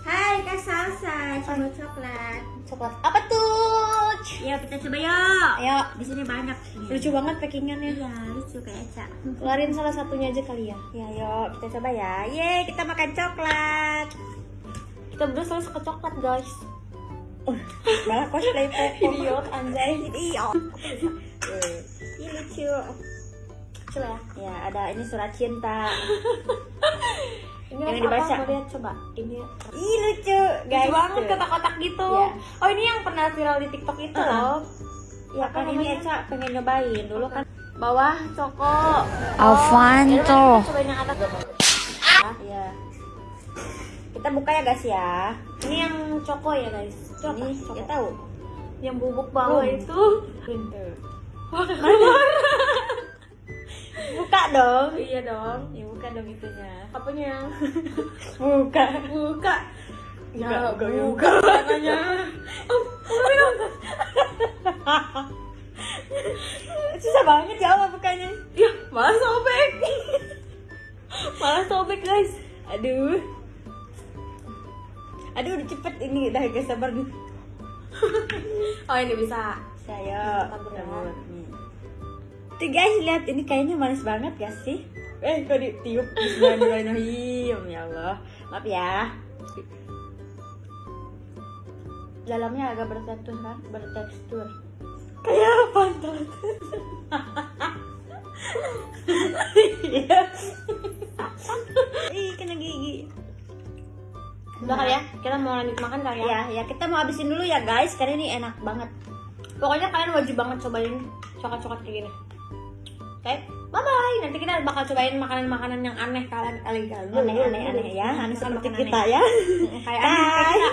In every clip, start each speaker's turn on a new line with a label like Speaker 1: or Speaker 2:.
Speaker 1: Hai Kak Salsa, coba coklat.
Speaker 2: Coklat apa tuh?
Speaker 1: Ya kita coba yuk.
Speaker 2: Ayo,
Speaker 1: Di sini banyak.
Speaker 2: lucu banget packingannya.
Speaker 1: Iya lucu kayak Eca.
Speaker 2: Keluarin salah satunya aja kali ya.
Speaker 1: Ya yuk kita coba ya. Ye kita makan coklat.
Speaker 2: Kita berdua selalu suka coklat guys.
Speaker 1: Malah cosplay Popo.
Speaker 2: Idiot anjay.
Speaker 1: Idiot. Ini lucu.
Speaker 2: Coba ya.
Speaker 1: Ya ada ini surat cinta.
Speaker 2: Ini
Speaker 1: Yang
Speaker 2: apa?
Speaker 1: dibaca.
Speaker 2: Mau lihat coba. Ini
Speaker 1: Ih lucu guys.
Speaker 2: lucu banget kotak-kotak gitu.
Speaker 1: Iya.
Speaker 2: Oh ini yang pernah viral di TikTok itu
Speaker 1: Uh-uh.
Speaker 2: loh.
Speaker 1: Ya
Speaker 2: Apa
Speaker 1: kan ini
Speaker 2: namanya?
Speaker 1: Eca pengen nyobain dulu kan. Bawah coko.
Speaker 2: Avanto. Oh, cobain yang atas.
Speaker 1: Iya. Kita buka ya guys ya.
Speaker 2: Ini yang coko ya guys. Coko.
Speaker 1: Ini
Speaker 2: coko.
Speaker 1: kita tahu.
Speaker 2: Yang bubuk bawah itu.
Speaker 1: Buka dong.
Speaker 2: iya dong.
Speaker 1: Ya buka dong itunya.
Speaker 2: Apanya?
Speaker 1: Buka.
Speaker 2: Buka.
Speaker 1: Ya,
Speaker 2: buka,
Speaker 1: buka.
Speaker 2: buka katanya.
Speaker 1: Susah banget ya Allah bukanya.
Speaker 2: Ya, malah sobek. malah sobek guys.
Speaker 1: Aduh. Aduh udah cepet ini dah guys sabar nih.
Speaker 2: Oh ini bisa.
Speaker 1: Saya
Speaker 2: Tabur ya.
Speaker 1: Tuh guys lihat ini kayaknya manis banget gak sih? Eh kok ditiup Bismillahirrahmanirrahim ya Allah. Maaf ya. Dalamnya agak bertekstur kan? Bertekstur. Kayak pantat. Iya. Ih kena gigi.
Speaker 2: Udah kali ya, kita mau lanjut makan kali ya.
Speaker 1: Ya, ya kita mau habisin dulu ya guys, karena ini enak banget.
Speaker 2: Pokoknya kalian wajib banget cobain coklat-coklat kayak gini. Oke, bye bye. Nanti kita bakal cobain makanan-makanan yang aneh kalian kali kali.
Speaker 1: Aneh-aneh aneh ya, aneh seperti kita
Speaker 2: aneh.
Speaker 1: ya.
Speaker 2: Kayak aneh kita.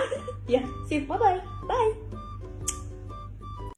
Speaker 1: Ya, sip. Bye bye. Bye.